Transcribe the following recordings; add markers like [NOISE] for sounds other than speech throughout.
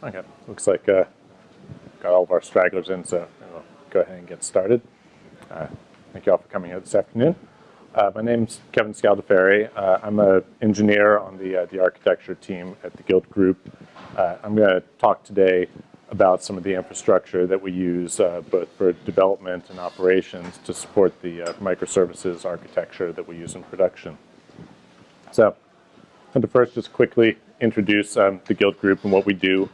Okay, looks like uh, got all of our stragglers in, so we'll go ahead and get started. Uh, thank you all for coming here this afternoon. Uh, my name's Kevin Scaldaferri. Uh, I'm an engineer on the, uh, the architecture team at the Gilt Groupe. Uh, I'm going to talk today about some of the infrastructure that we use uh, both for development and operations to support the microservices architecture that we use in production. So, going to first just quickly introduce um, the Gilt Groupe and what we do.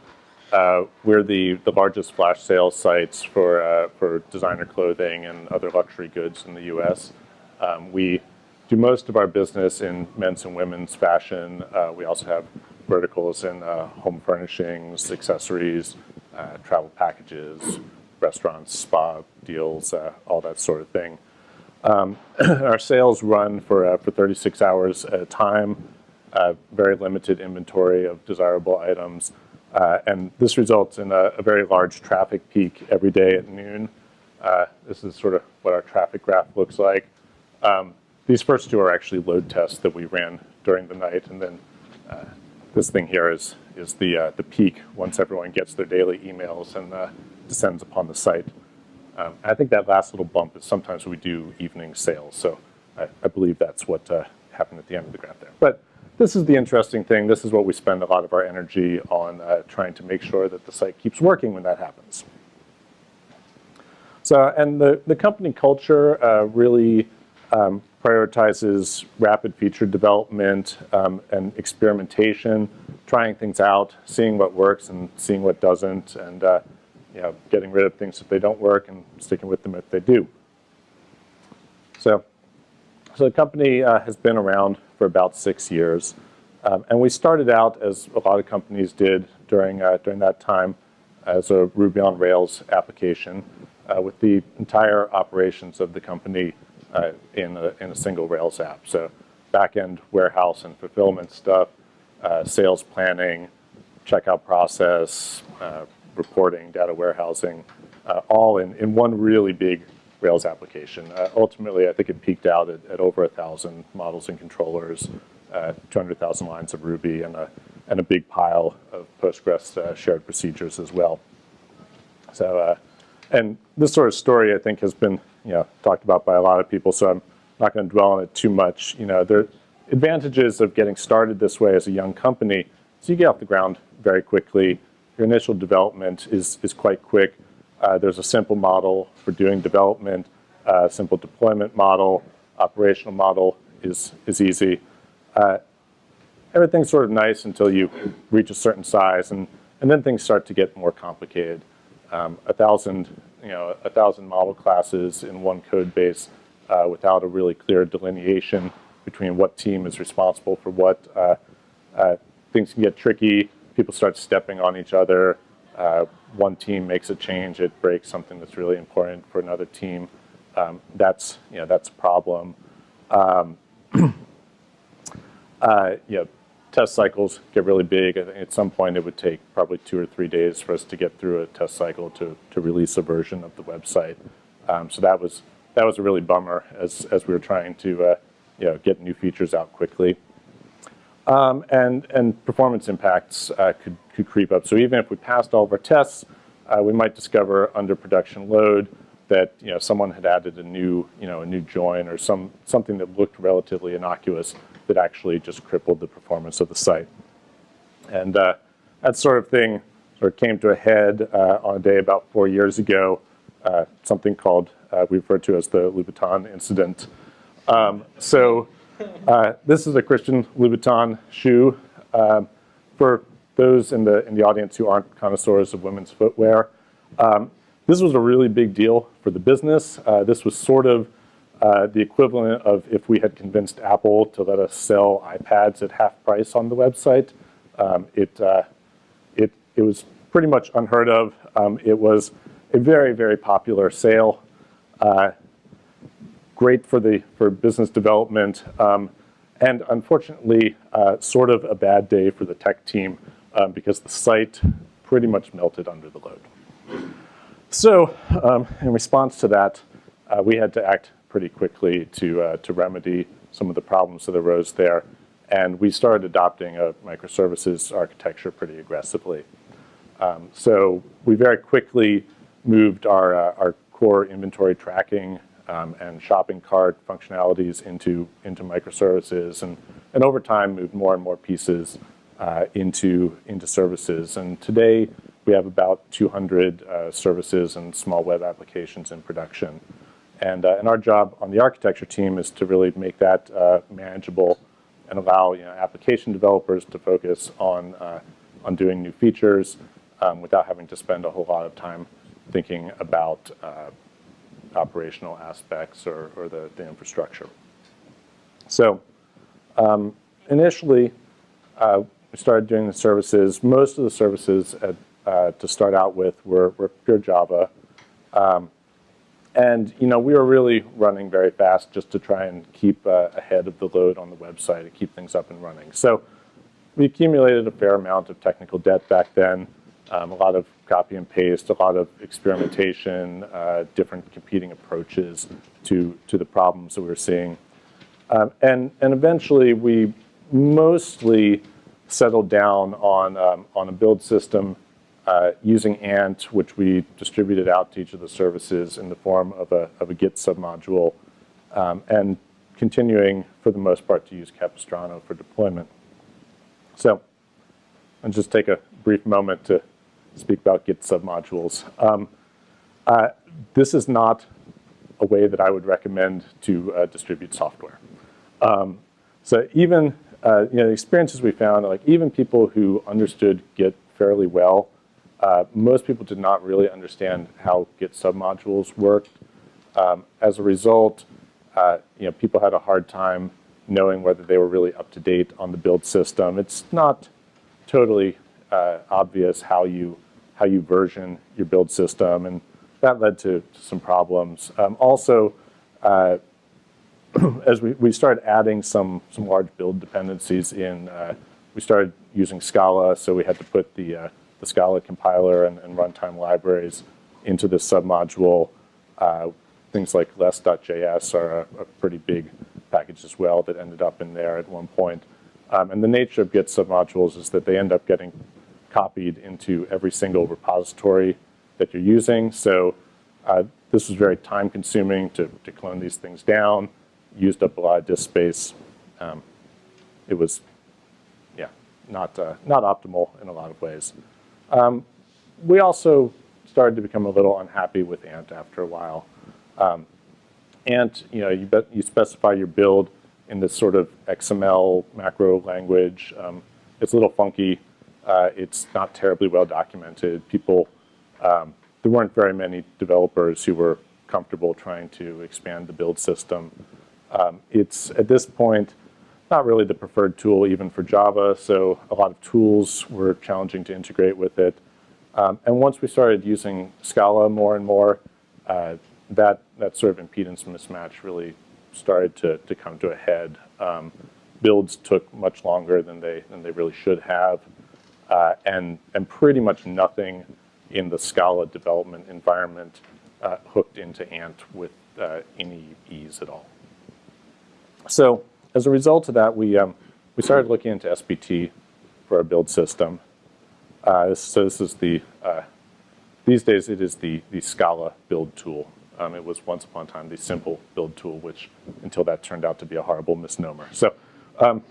Uh, we're the, the largest flash sales sites for, uh, for designer clothing and other luxury goods in the US. Um, we do most of our business in men's and women's fashion. Uh, we also have verticals in uh, home furnishings, accessories, uh, travel packages, restaurants, spa deals, uh, all that sort of thing. Um, [CLEARS THROAT] our sales run for, for 36 hours at a time, very limited inventory of desirable items. Uh, and this results in a, a, very large traffic peak every day at noon. Uh, this is sort of what our traffic graph looks like. Um, these first two are actually load tests that we ran during the night, and then uh, this thing here is, is the, uh, the peak once everyone gets their daily emails and uh, descends upon the site. Um, I think that last little bump is sometimes we do evening sales, so I, I believe that's what uh, happened at the end of the graph there. But this is the interesting thing. This is what we spend a lot of our energy on uh, trying to make sure that the site keeps working when that happens. So, and the, the company culture uh, really um, prioritizes rapid feature development um, and experimentation, trying things out, seeing what works and seeing what doesn't, and uh, you know, getting rid of things if they don't work and sticking with them if they do. So, so the company uh, has been around for about six years. Um, and we started out, as a lot of companies did during, uh, during that time, as a Ruby on Rails application uh, with the entire operations of the company uh, in, a, in a single Rails app. So backend warehouse and fulfillment stuff, uh, sales planning, checkout process, uh, reporting, data warehousing, uh, all in, in one really big Rails application. Uh, ultimately, I think it peaked out at, at over 1,000 models and controllers, uh, 200,000 lines of Ruby, and a, and a big pile of Postgres uh, shared procedures as well. So, uh, and this sort of story, I think, has been you know, talked about by a lot of people, so I'm not going to dwell on it too much. You know, are advantages of getting started this way as a young company. So you get off the ground very quickly. Your initial development is, is quite quick. Uh, there's a simple model for doing development, uh, simple deployment model, operational model is, is easy. Uh, everything's sort of nice until you reach a certain size, and, and then things start to get more complicated. Um, a thousand, you know, a thousand model classes in one code base uh, without a really clear delineation between what team is responsible for what. Uh, uh, things can get tricky. People start stepping on each other uh, one team makes a change, it breaks something that's really important for another team. Um, that's, you know, that's a problem. Um, [CLEARS THROAT] uh, test cycles get really big. I think at some point it would take probably two or three days for us to get through a test cycle to, to release a version of the website. Um, so that was, that was a really bummer as, as we were trying to uh, you know, get new features out quickly. Um, and, and performance impacts uh, could, could creep up. So even if we passed all of our tests, uh, we might discover under production load that you know, someone had added a new, you know, a new join or some, something that looked relatively innocuous that actually just crippled the performance of the site. And uh, that sort of thing sort of came to a head uh, on a day about four years ago, uh, something called, uh, we refer to as the Louboutin incident. Um, so uh, this is a Christian Louboutin shoe. Um, for those in the, in the audience who aren't connoisseurs of women's footwear, um, this was a really big deal for the business. Uh, this was sort of uh, the equivalent of if we had convinced Apple to let us sell iPads at half price on the website. Um, it, uh, it, it was pretty much unheard of. Um, it was a very, very popular sale. Uh, great for the for business development, um, and unfortunately, uh, sort of a bad day for the tech team um, because the site pretty much melted under the load. So, um, in response to that, uh, we had to act pretty quickly to uh, to remedy some of the problems that arose there, and we started adopting a microservices architecture pretty aggressively. Um, so we very quickly moved our, uh, our core inventory tracking um, and shopping cart functionalities into, into microservices and, and over time moved more and more pieces into, into services. And today we have about 200 uh, services and small web applications in production. And, uh, and our job on the architecture team is to really make that uh, manageable and allow you know, application developers to focus on, uh, on doing new features um, without having to spend a whole lot of time thinking about uh, operational aspects or, or the, the infrastructure. So um, initially, uh, we started doing the services. Most of the services at, uh, to start out with were, were pure Java. Um, and you know, we were really running very fast just to try and keep uh, ahead of the load on the website and keep things up and running. So we accumulated a fair amount of technical debt back then, um, a lot of copy and paste, a lot of experimentation, uh, different competing approaches to, to the problems that we were seeing. Um, and, and eventually we mostly settled down on, um, on a build system uh, using Ant, which we distributed out to each of the services in the form of a, of a Git submodule, um, and continuing, for the most part, to use Capistrano for deployment. So I'll just take a brief moment to speak about Git submodules. Um, uh, this is not a way that I would recommend to uh, distribute software. Um, so even, uh, you know, the experiences we found, like even people who understood Git fairly well uh, most people did not really understand how Git submodules worked. Um, as a result, uh, you know, people had a hard time knowing whether they were really up to date on the build system. It's not totally uh, obvious how you how you version your build system, and that led to, to some problems. Um, also, uh, [CLEARS THROAT] as we, we started adding some some large build dependencies in, uh, we started using Scala, so we had to put the uh, the Scala compiler and, and runtime libraries into this submodule. Uh, things like less.js are a, a, pretty big package as well that ended up in there at one point. Um, and the nature of Git submodules is that they end up getting copied into every single repository that you're using. So uh, this was very time consuming to, to clone these things down, used up a lot of disk space. Um, it was, yeah, not, uh, not optimal in a lot of ways. Um, we also started to become a little unhappy with Ant after a while. Um, Ant, you know, you, you specify your build in this sort of XML macro language. Um, it's a little funky. Uh, it's not terribly well documented. People, um, there weren't very many developers who were comfortable trying to expand the build system. Um, it's, at this point, not really the preferred tool even for Java, so a lot of tools were challenging to integrate with it. Um, and once we started using Scala more and more, uh, that, that sort of impedance mismatch really started to, to come to a head. Um, builds took much longer than they, than they really should have, uh, and, and pretty much nothing in the Scala development environment uh, hooked into Ant with uh, any ease at all. So as a result of that, we, um, we started looking into SBT for our build system. Uh, so this is the, uh, these days it is the, the Scala build tool. Um, it was once upon a time the simple build tool, which until that turned out to be a horrible misnomer. So um,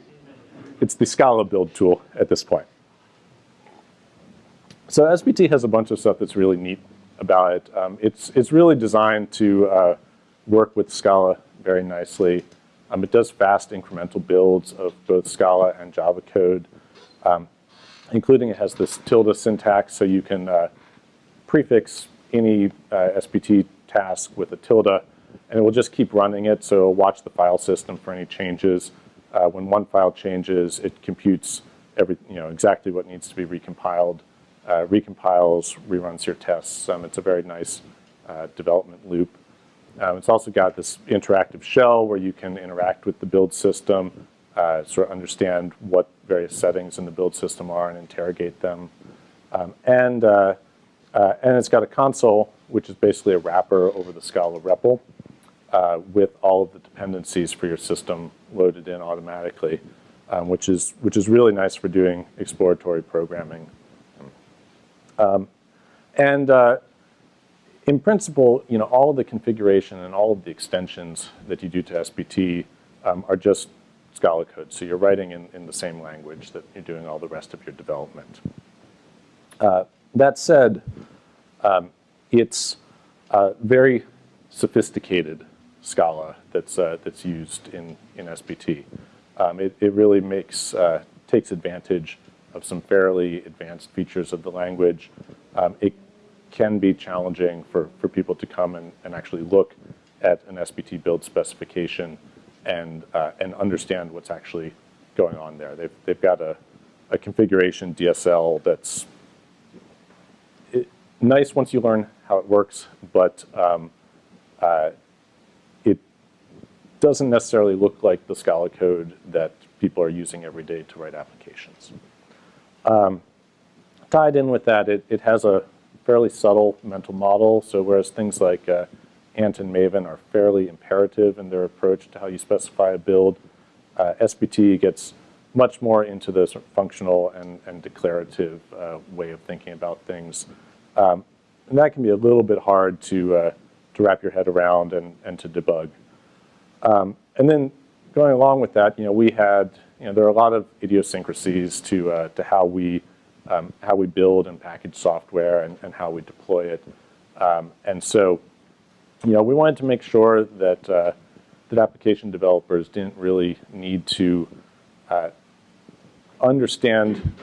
it's the Scala build tool at this point. So SBT has a bunch of stuff that's really neat about it. Um, it's, it's really designed to uh, work with Scala very nicely. Um, it does fast incremental builds of both Scala and Java code, um, including it has this tilde syntax, so you can uh, prefix any uh, SBT task with a tilde, and it will just keep running it, so watch the file system for any changes. Uh, when one file changes, it computes every, you know, exactly what needs to be recompiled, uh, recompiles, reruns your tests. Um, it's a very nice uh, development loop. Um, it's also got this interactive shell where you can interact with the build system, uh, sort of understand what various settings in the build system are and interrogate them. Um, and, uh, uh, and it's got a console, which is basically a wrapper over the Scala REPL uh, with all of the dependencies for your system loaded in automatically, um, which, is, which is really nice for doing exploratory programming. Um, and uh, in principle, you know, all of the configuration and all of the extensions that you do to SBT um, are just Scala code. So you're writing in, in the same language that you're doing all the rest of your development. Uh, that said, um, it's very sophisticated Scala that's, uh, that's used in, in SBT. Um, it, it really makes, uh, takes advantage of some fairly advanced features of the language. Um, it can be challenging for, for people to come and, and actually look at an SBT build specification and, uh, and understand what's actually going on there. They've, they've got a, a configuration DSL that's it, nice once you learn how it works, but um, uh, it doesn't necessarily look like the Scala code that people are using every day to write applications. Um, tied in with that, it, it has a fairly subtle mental model. So whereas things like uh, Ant and Maven are fairly imperative in their approach to how you specify a build, uh, SBT gets much more into the sort of functional and, and declarative uh, way of thinking about things. Um, and that can be a little bit hard to, uh, to wrap your head around and, and to debug. Um, and then going along with that, you know, we had, you know, there are a lot of idiosyncrasies to, uh, to how we um, how we build and package software and, and how we deploy it. Um, and so, you know, we wanted to make sure that, uh, that application developers didn't really need to uh, understand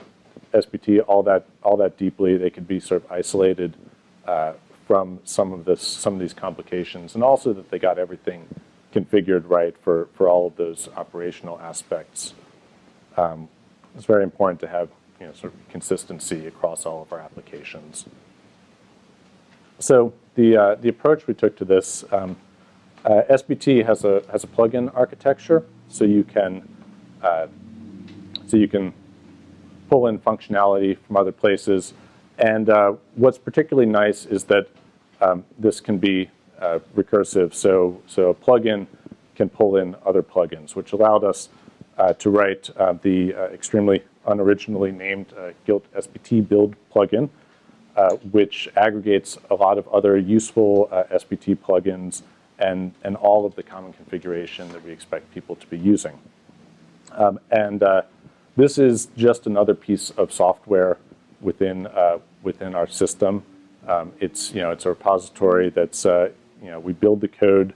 SBT all that, all that deeply. They could be sort of isolated uh, from some of, this, some of these complications, and also that they got everything configured right for, for all of those operational aspects. Um, it's very important to have you know, sort of consistency across all of our applications. So the, uh, the approach we took to this, um, uh, SBT has a, has a plugin architecture, so you can, uh, so you can pull in functionality from other places. And uh, what's particularly nice is that um, this can be uh, recursive. So, so a plugin can pull in other plugins, which allowed us uh, to write the extremely unoriginally named uh, Gilt SBT build plugin, uh, which aggregates a lot of other useful uh, SBT plugins and, and all of the common configuration that we expect people to be using. Um, and uh, this is just another piece of software within, uh, within our system. Um, it's, you know, it's a repository that's, uh, you know, we build the code,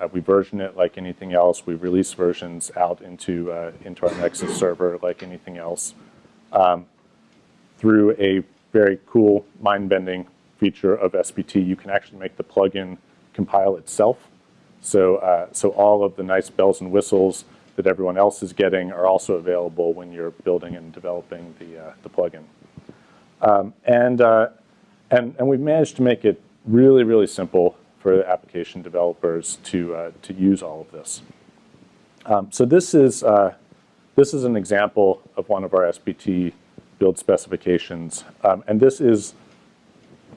uh, we version it like anything else. We release versions out into, uh, into our Nexus server like anything else um, through a very cool mind-bending feature of SBT. You can actually make the plugin compile itself. So, uh, so all of the nice bells and whistles that everyone else is getting are also available when you're building and developing the, uh, the plugin. Um, and, uh, and, and we've managed to make it really, really simple for application developers to, uh, to use all of this. Um, so this is, uh, this is an example of one of our SBT build specifications. Um, and this is,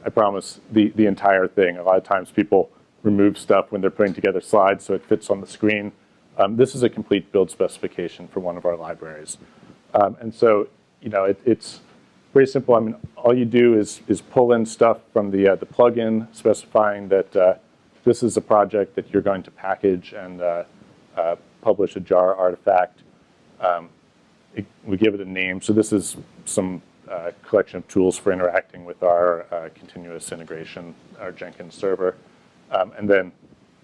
I promise, the, the entire thing. A lot of times people remove stuff when they're putting together slides so it fits on the screen. Um, this is a complete build specification for one of our libraries. Um, and so, you know, it, it's very simple. I mean, all you do is, is pull in stuff from the, uh, the plugin specifying that uh, this is a project that you're going to package and uh, uh publish a jar artifact. Um, it, we give it a name. So this is some uh, collection of tools for interacting with our uh, continuous integration, our Jenkins server, um, and then,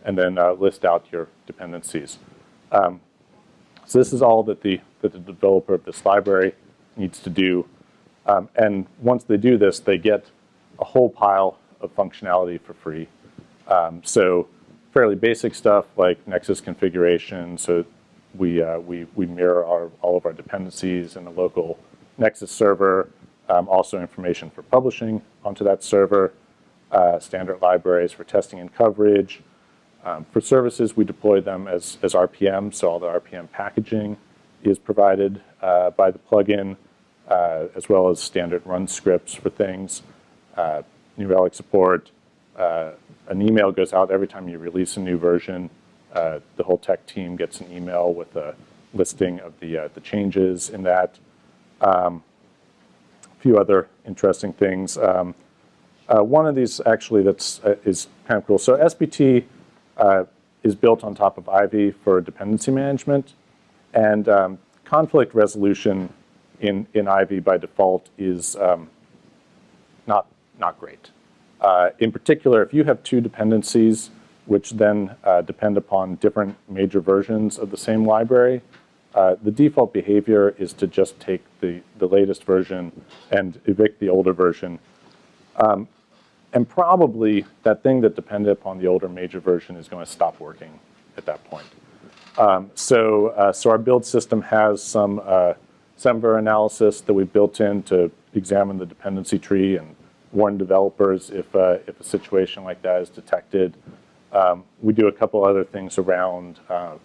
and then list out your dependencies. Um, so this is all that the, that the developer of this library needs to do um, and once they do this, they get a whole pile of functionality for free. Um, so fairly basic stuff like Nexus configuration. So we, uh, we, we mirror our, all of our dependencies in a local Nexus server. Um, also information for publishing onto that server. Uh, standard libraries for testing and coverage. Um, for services, we deploy them as, as RPM, so all the RPM packaging is provided uh, by the plugin uh, as well as standard run scripts for things, uh, New Relic support. Uh, an email goes out every time you release a new version. Uh, the whole tech team gets an email with a listing of the, uh, the changes in that. Um, a few other interesting things. Um, uh, one of these actually that's is kind of cool. So SBT is built on top of Ivy for dependency management, and um, conflict resolution in in Ivy by default is um, not not great. Uh, in particular, if you have two dependencies which then uh, depend upon different major versions of the same library, uh, the default behavior is to just take the, the latest version and evict the older version. Um, and probably that thing that depended upon the older major version is going to stop working at that point. Um, so, uh, so our build system has some uh, SemVer analysis that we built in to examine the dependency tree and warn developers if, uh, if a situation like that is detected. Um, we do a couple other things around uh,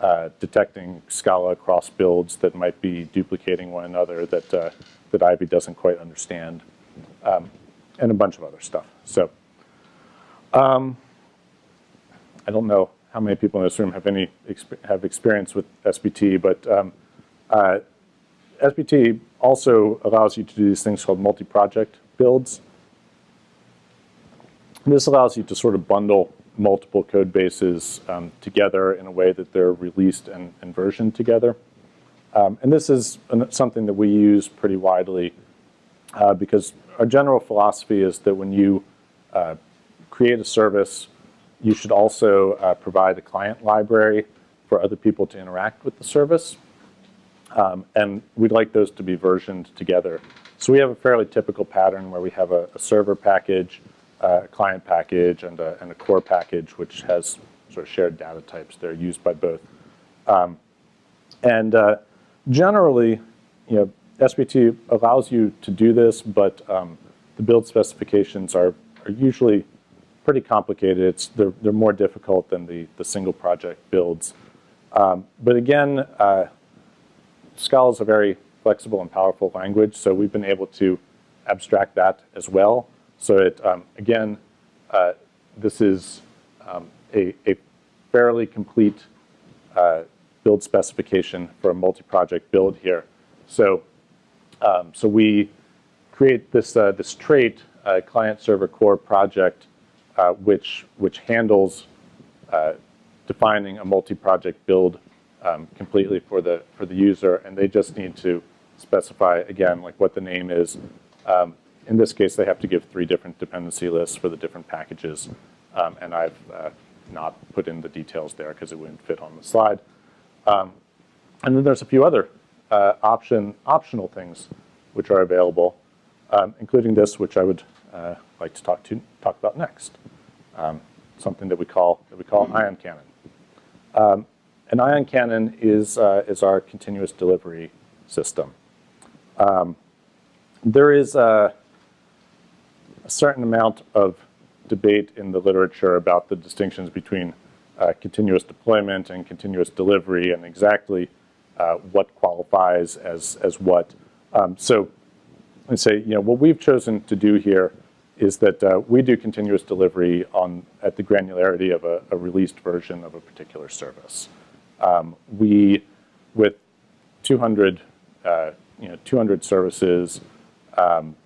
uh, detecting Scala cross builds that might be duplicating one another that, uh, that Ivy doesn't quite understand, um, and a bunch of other stuff. So um, I don't know how many people in this room have any exp have experience with SBT, but um, uh, SBT also allows you to do these things called multi-project builds. This allows you to sort of bundle multiple code bases um, together in a way that they're released and, and versioned together. Um, and this is an, something that we use pretty widely uh, because our general philosophy is that when you uh, create a service, you should also uh, provide a client library for other people to interact with the service. Um, and we'd like those to be versioned together. So we have a fairly typical pattern where we have a, a server package, a client package, and a, and a, core package, which has sort of shared data types that are used by both. Um, and uh, generally, you know, SBT allows you to do this, but um, the build specifications are, are usually pretty complicated. It's, they're, they're more difficult than the, the single project builds. Um, but again, uh, Scala is a very flexible and powerful language, so we've been able to abstract that as well. So it, um, again, uh, this is um, a, a, fairly complete uh, build specification for a multi-project build here. So, um, so we create this, uh, this trait, uh, client-server core project, uh, which, which handles uh, defining a multi-project build um, completely for the, for the user, and they just need to specify, again, like what the name is. Um, in this case, they have to give three different dependency lists for the different packages, um, and I've uh, not put in the details there because it wouldn't fit on the slide. Um, and then there's a few other uh, option, optional things which are available, um, including this, which I would uh, like to talk to talk about next. Um, something that we call that we call ion cannon. Um, an ion cannon is, uh, is our continuous delivery system. Um, there is a, a, certain amount of debate in the literature about the distinctions between uh, continuous deployment and continuous delivery and exactly uh, what qualifies as, as what. Um, so I say, you know, what we've chosen to do here is that uh, we do continuous delivery on at the granularity of a, a released version of a particular service. Um, we, with 200, uh, you know, 200 services, um,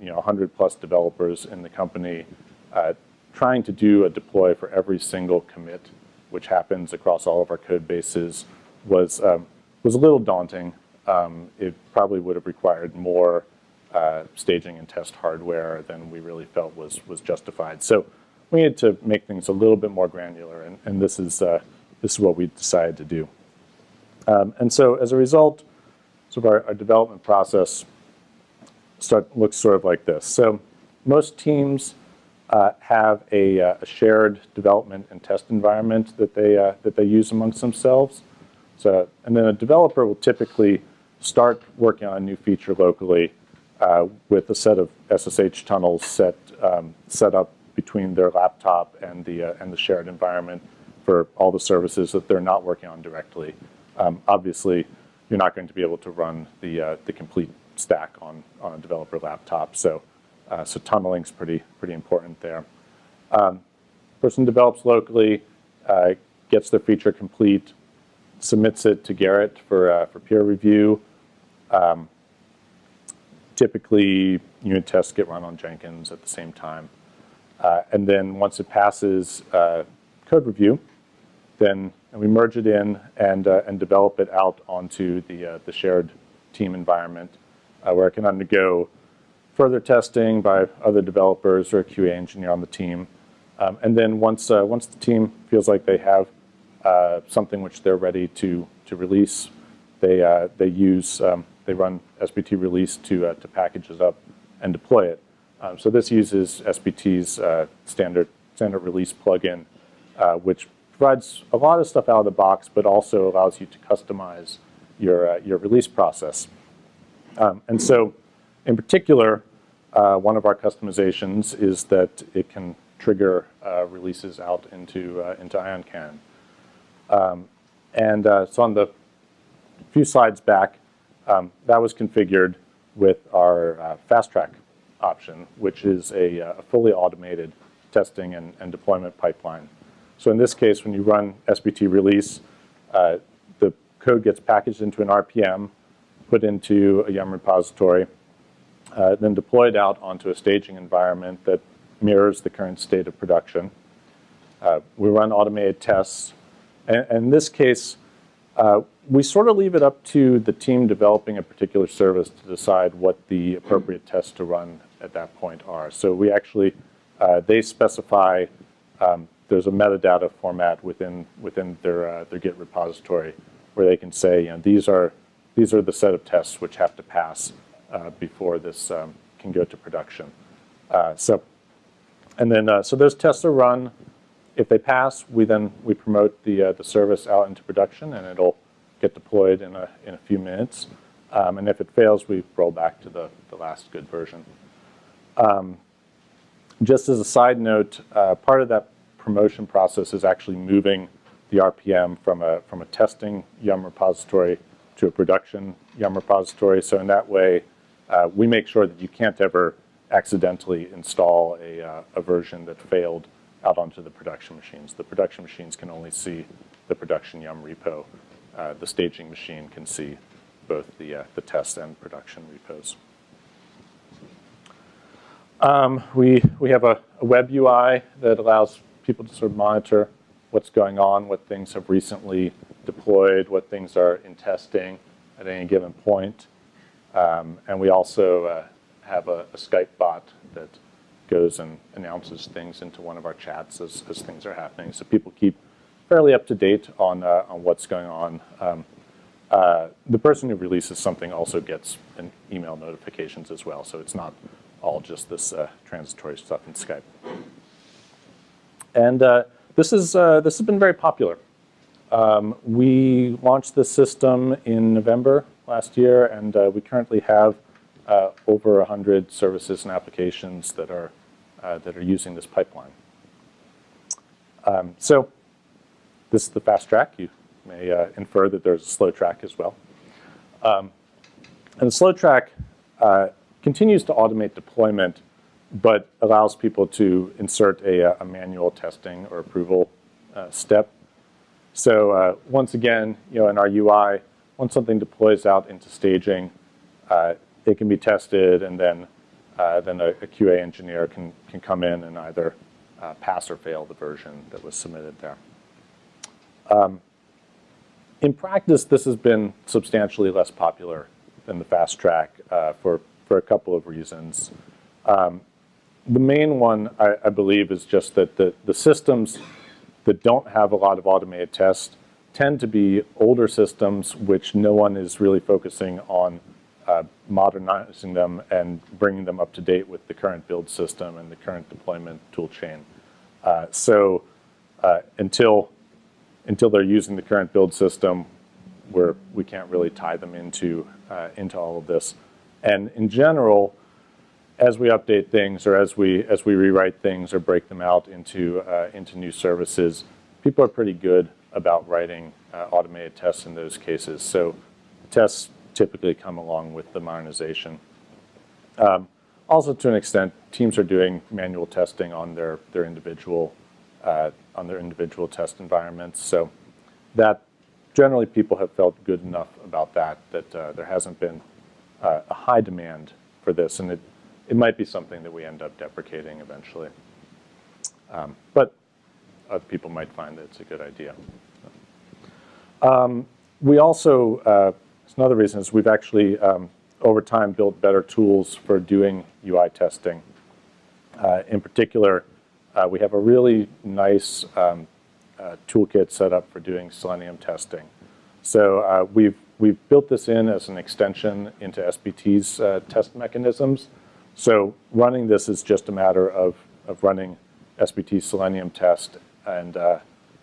you know, 100 plus developers in the company, uh, trying to do a deploy for every single commit, which happens across all of our code bases, was um, was a little daunting. Um, it probably would have required more uh, staging and test hardware than we really felt was was justified. So we needed to make things a little bit more granular, and, and this is uh, this is what we decided to do. Um, and so as a result, sort of our, our development process start, looks sort of like this. So most teams uh, have a, uh, a, shared development and test environment that they, uh, that they use amongst themselves. So, and then a developer will typically start working on a new feature locally uh, with a set of SSH tunnels set, um, set up between their laptop and the, uh, and the shared environment for all the services that they're not working on directly. Um, obviously, you're not going to be able to run the, uh, the complete stack on, on a developer laptop. So, uh, so tunneling is pretty, pretty important there. Um, person develops locally, uh, gets their feature complete, submits it to Gerrit for, uh, for peer review. Um, typically, unit tests get run on Jenkins at the same time. Uh, and then once it passes uh, code review, then we merge it in and, uh, and develop it out onto the, uh, the shared team environment uh, where it can undergo further testing by other developers or a QA engineer on the team. Um, and then once, uh, once the team feels like they have something which they're ready to, to release, they, they use, um, they run SBT release to, to package it up and deploy it. Um, so this uses SBT's uh, standard, standard release plugin, uh, which provides a lot of stuff out of the box, but also allows you to customize your, uh, your release process. Um, and so in particular, uh, one of our customizations is that it can trigger uh, releases out into, uh, into IonCan. Um, and so on the few slides back, um, that was configured with our fast track option, which is a, a fully automated testing and, and, deployment pipeline. So in this case, when you run SBT release, uh, the code gets packaged into an RPM, put into a Yum repository, uh, then deployed out onto a staging environment that mirrors the current state of production. Uh, we run automated tests. And, and in this case, uh, we sort of leave it up to the team developing a particular service to decide what the appropriate tests to run at that point are. So we actually, uh, they specify, um, there's a metadata format within, within their, uh, their Git repository where they can say, you know, these are, these are the set of tests which have to pass uh, before this um, can go to production. Uh, so, and then, uh, so those tests are run. If they pass, we then, we promote the, uh, the service out into production and it'll get deployed in a, in a few minutes. Um, and if it fails, we roll back to the, the last good version. Um, just as a side note, uh, part of that promotion process is actually moving the RPM from a, from a testing Yum repository to a production Yum repository. So in that way, uh, we make sure that you can't ever accidentally install a, uh, a version that failed out onto the production machines. The production machines can only see the production Yum repo. Uh, the staging machine can see both the, uh, the test and production repos. Um, we, we have a, a, web UI that allows people to sort of monitor what's going on, what things have recently deployed, what things are in testing at any given point. Um, and we also uh, have a, a, Skype bot that goes and announces things into one of our chats as, as things are happening. So people keep fairly up to date on, uh, on what's going on. Um, uh, the person who releases something also gets an email notifications as well, so it's not all just this uh, transitory stuff in Skype. And uh, this, is, uh, this has been very popular. Um, we launched this system in November last year, and uh, we currently have uh, over 100 services and applications that are, uh, that are using this pipeline. Um, so this is the fast track. You may infer that there's a slow track as well. Um, and the slow track continues to automate deployment, but allows people to insert a, a manual testing or approval uh, step. So uh, once again, you know, in our UI, once something deploys out into staging, uh, it can be tested, and then uh, then a, a, QA engineer can can come in and either uh, pass or fail the version that was submitted there. Um, in practice, this has been substantially less popular than the fast track uh, for for a couple of reasons. Um, the main one, I, I, believe, is just that the, the systems that don't have a lot of automated tests tend to be older systems which no one is really focusing on uh, modernizing them and bringing them up to date with the current build system and the current deployment tool chain. Uh, so uh, until, until they're using the current build system, where we can't really tie them into, uh, into all of this. And in general, as we update things or as we as we rewrite things or break them out into uh, into new services, people are pretty good about writing uh, automated tests in those cases. So tests typically come along with the modernization. Um, also, to an extent, teams are doing manual testing on their their individual uh, on their individual test environments. So that generally people have felt good enough about that that uh, there hasn't been uh, a high demand for this, and it, it might be something that we end up deprecating eventually. Um, but other people might find that it's a good idea. Um, we also, uh, another reason is we've actually, um, over time, built better tools for doing UI testing. Uh, in particular, uh, we have a really nice um, uh, toolkit set up for doing Selenium testing. So uh, we've, we've built this in as an extension into SBT's uh, test mechanisms. So running this is just a matter of, of running SBT Selenium test. And uh,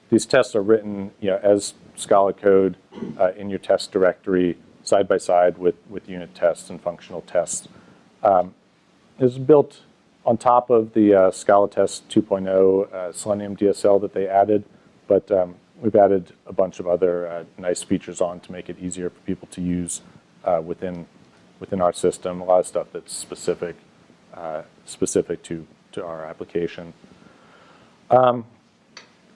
these tests are written you know, as Scala code uh, in your test directory side by side with, with unit tests and functional tests. Um, is built on top of the uh, Scala Test 2.0 uh, Selenium DSL that they added, but um, we've added a bunch of other uh, nice features on to make it easier for people to use uh, within within our system. A lot of stuff that's specific uh, specific to to our application. Um,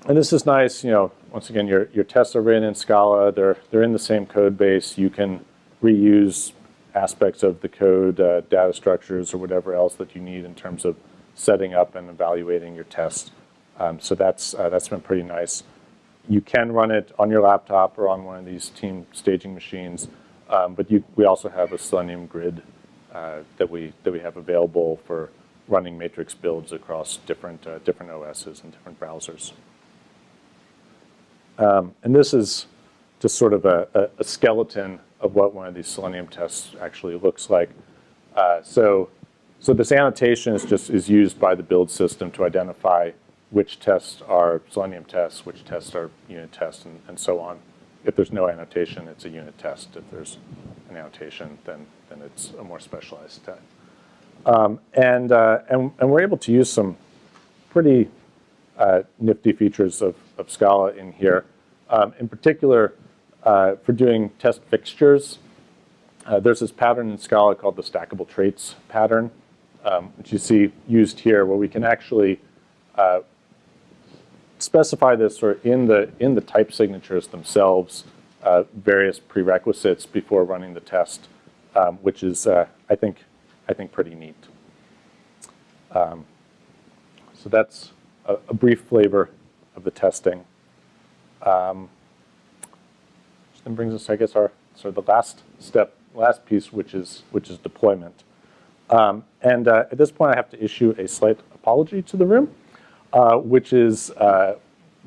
and this is nice, you know, once again, your, your tests are written in Scala. They're, they're in the same code base. You can reuse aspects of the code, uh, data structures, or whatever else that you need in terms of setting up and evaluating your tests. Um, so that's, uh, that's been pretty nice. You can run it on your laptop or on one of these team staging machines, um, but you, we also have a Selenium grid uh, that, we, that we have available for running matrix builds across different, uh, different OSs and different browsers. Um, and this is just sort of a, a, skeleton of what one of these Selenium tests actually looks like. Uh, so, so this annotation is just is used by the build system to identify which tests are Selenium tests, which tests are unit tests, and, and so on. If there's no annotation, it's a unit test. If there's an annotation, then, then it's a more specialized test. Um, and, uh, and, and we're able to use some pretty uh, nifty features of, of Scala in here. Um, in particular, uh, for doing test fixtures, uh, there's this pattern in Scala called the stackable traits pattern, um, which you see used here, where we can actually uh, specify this or in the in the type signatures themselves uh, various prerequisites before running the test, um, which is uh, I think I think pretty neat. Um, so that's a, a, brief flavor of the testing. Um, which then brings us, I guess, our sort of the last step, last piece, which is which is deployment. Um, and uh, at this point, I have to issue a slight apology to the room, uh, which is uh,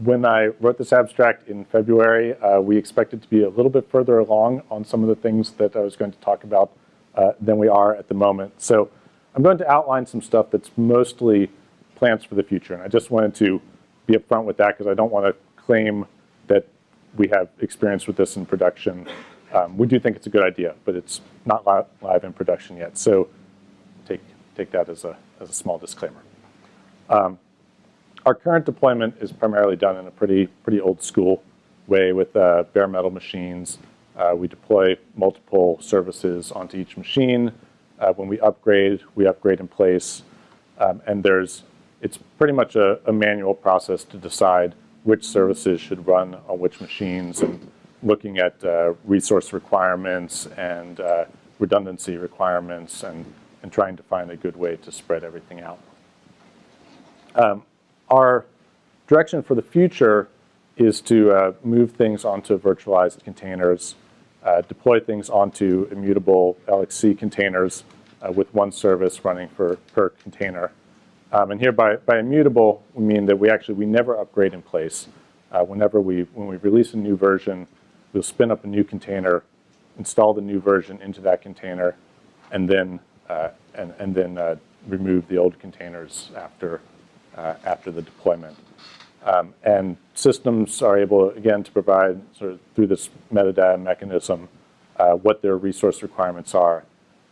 when I wrote this abstract in February, uh, we expected to be a little bit further along on some of the things that I was going to talk about uh, than we are at the moment. So I'm going to outline some stuff that's mostly plans for the future. And I just wanted to be upfront with that because I don't want to claim that we have experience with this in production. Um, we do think it's a good idea, but it's not live in production yet. So take, take that as a, as a small disclaimer. Um, our current deployment is primarily done in a pretty, pretty old school way with uh, bare metal machines. Uh, we deploy multiple services onto each machine. Uh, when we upgrade, we upgrade in place. Um, and there's, it's pretty much a, a, manual process to decide which services should run on which machines and looking at uh, resource requirements and uh, redundancy requirements and, and trying to find a good way to spread everything out. Um, our direction for the future is to uh, move things onto virtualized containers uh, deploy things onto immutable LXC containers uh, with one service running for per container. Um, and here by, by immutable, we mean that we actually, we never upgrade in place. Uh, whenever we, when we release a new version, we'll spin up a new container, install the new version into that container, and then, uh, and, and then uh, remove the old containers after, uh, after the deployment. Um, and systems are able, again, to provide sort of through this metadata mechanism uh, what their resource requirements are,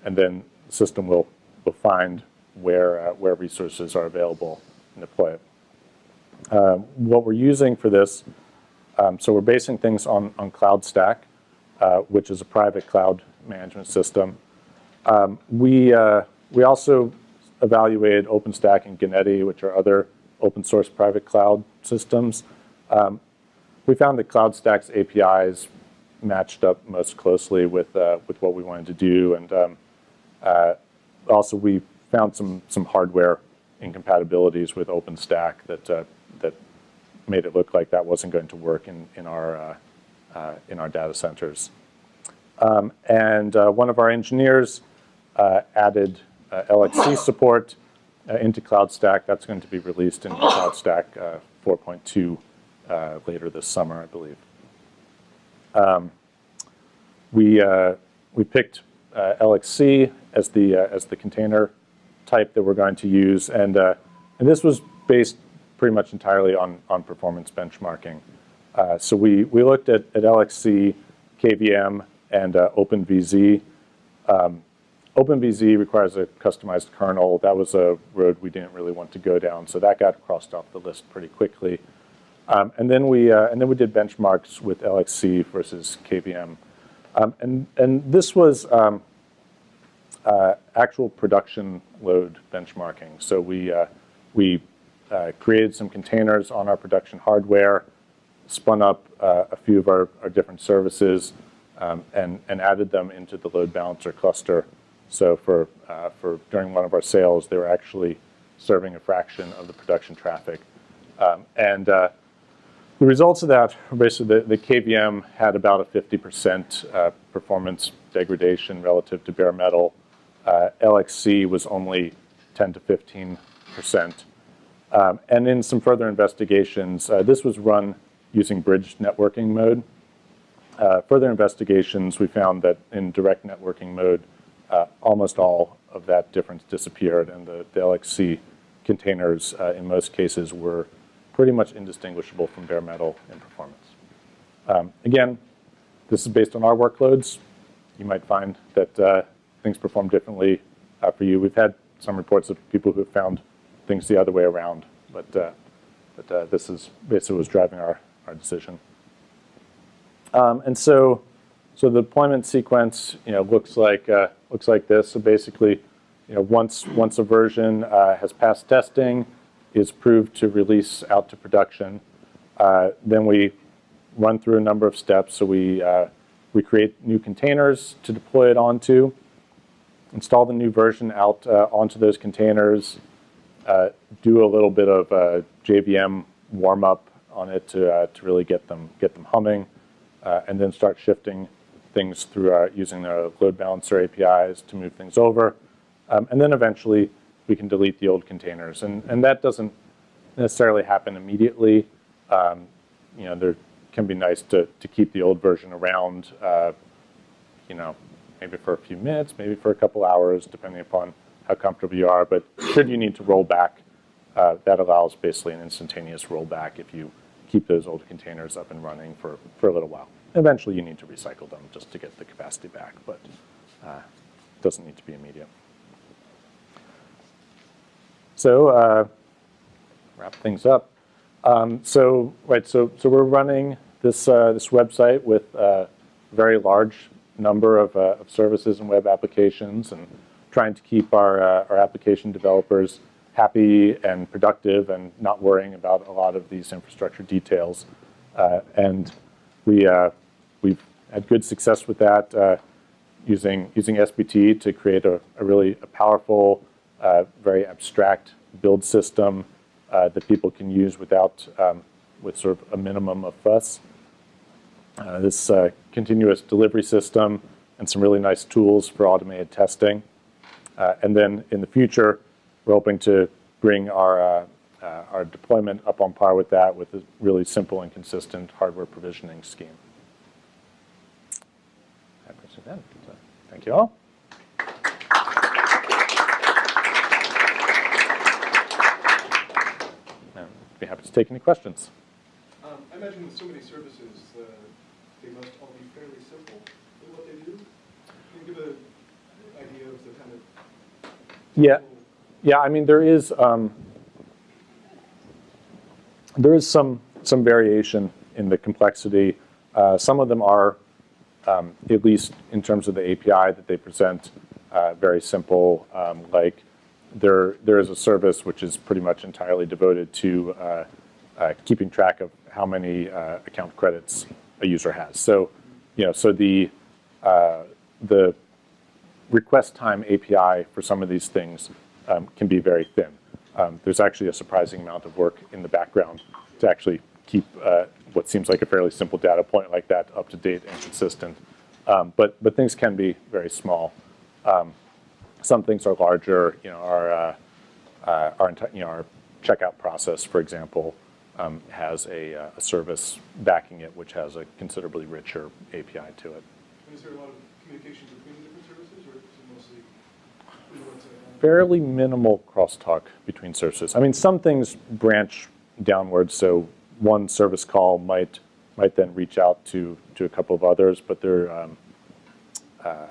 and then the system will, will find where, uh, where resources are available and deploy it. Um, what we're using for this, um, so we're basing things on, on CloudStack, uh, which is a private cloud management system. Um, we, uh, we also evaluated OpenStack and Ganeti, which are other open source private cloud systems. Um, we found that CloudStack's APIs matched up most closely with, uh, with what we wanted to do. And um, uh, also we found some some hardware incompatibilities with OpenStack that uh, that made it look like that wasn't going to work in in our uh, uh, in our data centers. Um, and uh, one of our engineers added LXC support into CloudStack. That's going to be released in CloudStack 4.2 later this summer, I believe. Um, we we picked LXC as the as the container type that we're going to use. And, uh, and this was based pretty much entirely on, on performance benchmarking. Uh, so we, we looked at, at LXC, KVM, and uh, OpenVZ. Um, OpenVZ requires a customized kernel. That was a road we didn't really want to go down, so that got crossed off the list pretty quickly. Um, and then we uh, and then we did benchmarks with LXC versus KVM, um, and and this was um, uh, actual production load benchmarking. So we, uh, we uh, created some containers on our production hardware, spun up uh, a few of our, our different services, um, and, and added them into the load balancer cluster. So for, uh, for during one of our sales, they were actually serving a fraction of the production traffic. Um, and uh, the results of that, basically the, the KVM had about a 50% performance degradation relative to bare metal uh, LXC was only 10 to 15 percent. Um, and in some further investigations, uh, this was run using bridge networking mode. Uh, further investigations, we found that in direct networking mode, uh, almost all of that difference disappeared, and the, the LXC containers, uh, in most cases, were pretty much indistinguishable from bare metal in performance. Um, again, this is based on our workloads. You might find that uh, things perform differently uh, for you. We've had some reports of people who have found things the other way around, but, uh, but uh, this is basically was driving our, our decision. Um, and so, so the deployment sequence, you know, looks like uh, looks like this. So basically, you know, once once a version uh, has passed testing, is proved to release out to production, uh, then we run through a number of steps. So we we create new containers to deploy it onto install the new version out uh, onto those containers, uh, do a little bit of uh, JVM warm up on it to, uh, to really get them, get them humming, uh, and then start shifting things through our, using the load balancer APIs to move things over. Um, and then eventually we can delete the old containers. And, and that doesn't necessarily happen immediately. Um, you know, there can be nice to, to keep the old version around, uh, you know, maybe for a few minutes, maybe for a couple hours, depending upon how comfortable you are. But should you need to roll back, uh, that allows basically an instantaneous rollback if you keep those old containers up and running for, for a little while. Eventually you need to recycle them just to get the capacity back, but uh, doesn't need to be immediate. So uh, wrap things up. Um, so right, so so we're running this uh, this website with a very large number of, uh, of services and web applications and trying to keep our, uh, our application developers happy and productive and not worrying about a lot of these infrastructure details. Uh, and we, uh, we've had good success with that uh, using, using SBT to create a, a really a powerful, uh, very abstract build system that people can use without, um, with sort of a minimum of fuss. Uh, this uh, continuous delivery system and some really nice tools for automated testing. Uh, and then in the future, we're hoping to bring our, uh, our deployment up on par with that with a really simple and consistent hardware provisioning scheme. Thank you all. I'd be happy to take any questions. Um, I imagine with so many services, uh, they must all be fairly simple in what they do. Can you give an idea of the kind of? Yeah, yeah. I mean, there is um, there is some some variation in the complexity. Uh, some of them are, um, at least in terms of the API that they present, uh, very simple. Um, like there there is a service which is pretty much entirely devoted to uh, uh keeping track of how many uh, account credits a user has. So, you know, so the uh, the request time API for some of these things um, can be very thin. Um, there's actually a surprising amount of work in the background to actually keep uh, what seems like a fairly simple data point like that up to date and consistent. Um, but, but things can be very small. Um, some things are larger, you know, our, uh, uh, our, you know, our checkout process, for example, um, has a, uh, a service backing it, which has a considerably richer API to it. And is there a lot of communication between the different services, or is it mostly, you know, what's a- fairly minimal crosstalk between services. I mean, some things branch downwards, so one service call might might then reach out to to a couple of others, but they're um, uh,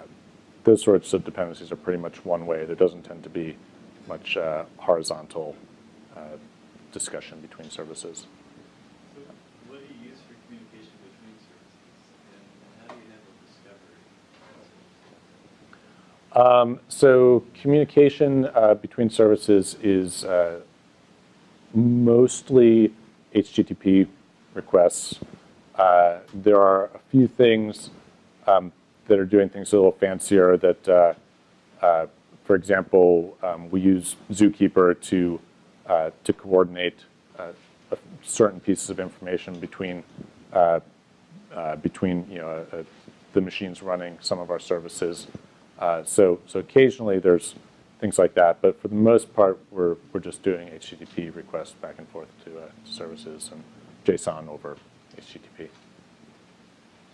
those sorts of dependencies are pretty much one way. There doesn't tend to be much uh, horizontal uh, discussion between services. So what do you use for communication between services? And how do you handle discovery? Um, so communication uh, between services is uh, mostly HTTP requests. Uh, there are a few things um, that are doing things a little fancier that, uh, uh, for example, um, we use Zookeeper to, uh, to coordinate certain pieces of information between between you know the machines running some of our services. Uh, so so occasionally there's things like that, but for the most part we're we're just doing HTTP requests back and forth to, uh, services and JSON over HTTP.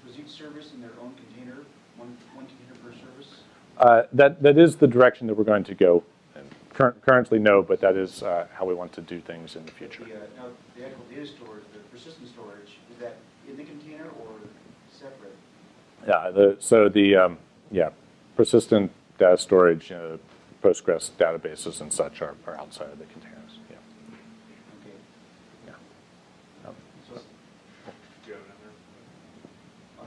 Was each service in their own container, one, one container per service? Uh, that that is the direction that we're going to go. And cur- currently, no, but that is uh, how we want to do things in the future. The, uh, Now, the actual data storage, the persistent storage, is that in the container or separate? Yeah, the, so the, um, yeah, persistent data storage, you know, Postgres databases and such are, are outside of the containers, yeah. Okay. yeah. Yep. So, Do you have another? oh,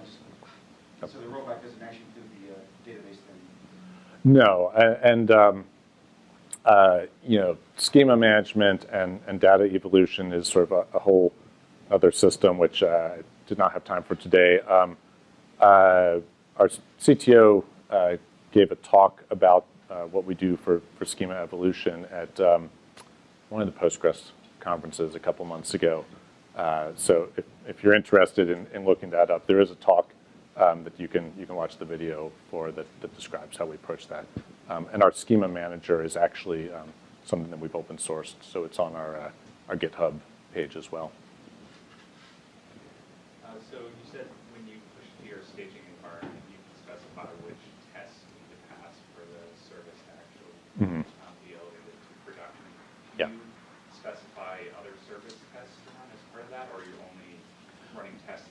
it's- so the rollback doesn't actually include the uh, database then? No, and, um, uh, you know, schema management and, and data evolution is sort of a, a whole other system, which uh, I did not have time for today. Um, uh, our CTO uh, gave a talk about uh, what we do for, for schema evolution at um, one of the Postgres conferences a couple months ago. Uh, so if, if you're interested in, in looking that up, there is a talk um, that you can you can watch the video for that, that describes how we approach that. Um, and our schema manager is actually um, something that we've open sourced, so it's on our uh, our GitHub page as well. Uh, So you said when you push to your staging environment, you can specify which tests need to pass for the service to actually Mhm. um, be elevated to production. Yeah. Do you specify other service tests to run as part of that, or are you're only running tests?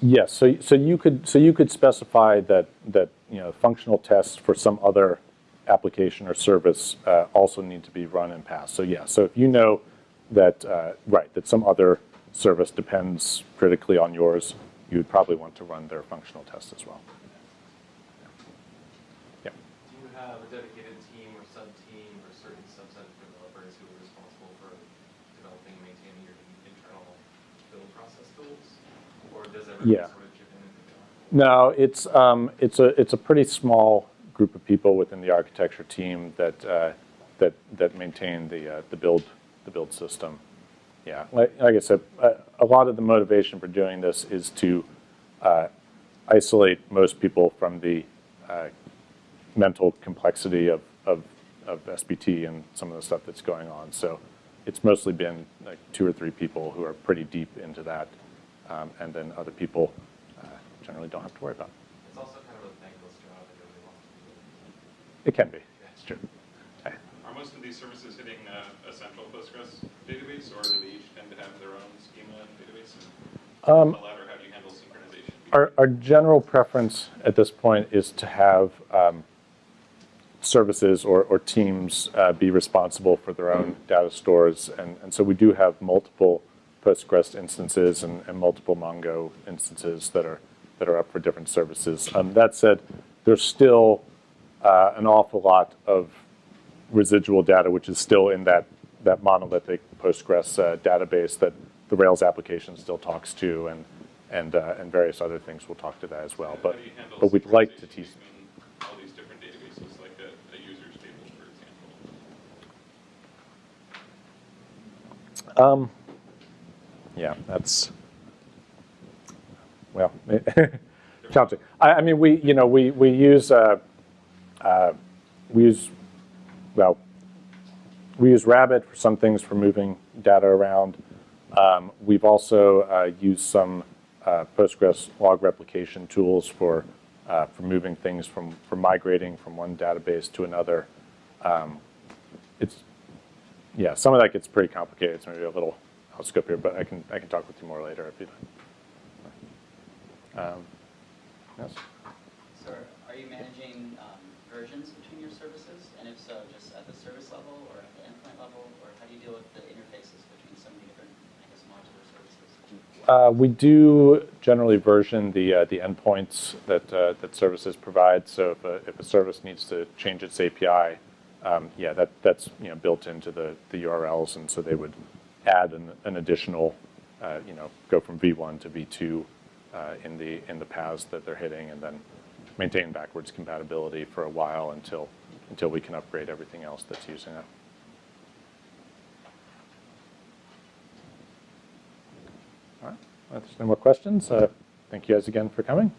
Yes, so, so you could, so you could specify that, that, you know, functional tests for some other application or service uh, also need to be run and passed. So yeah, so if you know that, uh, right, that some other service depends critically on yours, you would probably want to run their functional test as well. Yeah. Do you have a dedicated team or sub-team or certain subset of developers who are responsible for developing and maintaining your internal build process tools? Or does everyone Yeah. sort of chip in and do that? No, it's, um, it's a, it's a pretty small group of people within the architecture team that, uh, that, that maintain the, uh, the build, the build system. Yeah, like, like I said, a, a lot of the motivation for doing this is to, uh, isolate most people from the, uh, mental complexity of, of, of SBT and some of the stuff that's going on. So it's mostly been like two or three people who are pretty deep into that. Um, and then other people uh, generally don't have to worry about. It's also kind of a thankless job and nobody wants to do it. It can be, it's true. Okay. Are most of these services hitting uh, a central Postgres database, or do they each tend to have their own schema database? And Um, the latter, how do you handle synchronization? Our, our general preference at this point is to have um, services or, or teams uh, be responsible for their own data stores. And, and so we do have multiple Postgres instances and, and multiple Mongo instances that are that are up for different services. Um, that said, there's still uh, an awful lot of residual data which is still in that that monolithic Postgres uh, database that the Rails application still talks to, and and uh, and various other things. will talk to that as well. But but we'd like to teach. Like a, um, yeah, that's, well, [LAUGHS] challenging. I, I mean, we, you know, we, we use, uh, uh, we use, well, we use Rabbit for some things for moving data around. Um, we've also uh, used some uh, Postgres log replication tools for, uh, for moving things from, for migrating from one database to another. Um, it's, yeah, some of that gets pretty complicated. It's maybe a little of scope here, but I can, I can talk with you more later if you'd like. Um, yes? So are you managing um, versions between your services? And if so, just at the service level or at the endpoint level? Or how do you deal with the interfaces between so many different, I guess, modular services? Uh, we do generally version the uh, the endpoints that uh, that services provide. So if a, if a service needs to change its API, um, yeah, that that's you know built into the the URLs, and so they would add an, an additional, uh, you know, go from V1 to V2 uh, in the in the paths that they're hitting, and then maintain backwards compatibility for a while until until we can upgrade everything else that's using it. All right. There's no more questions, uh, thank you guys again for coming.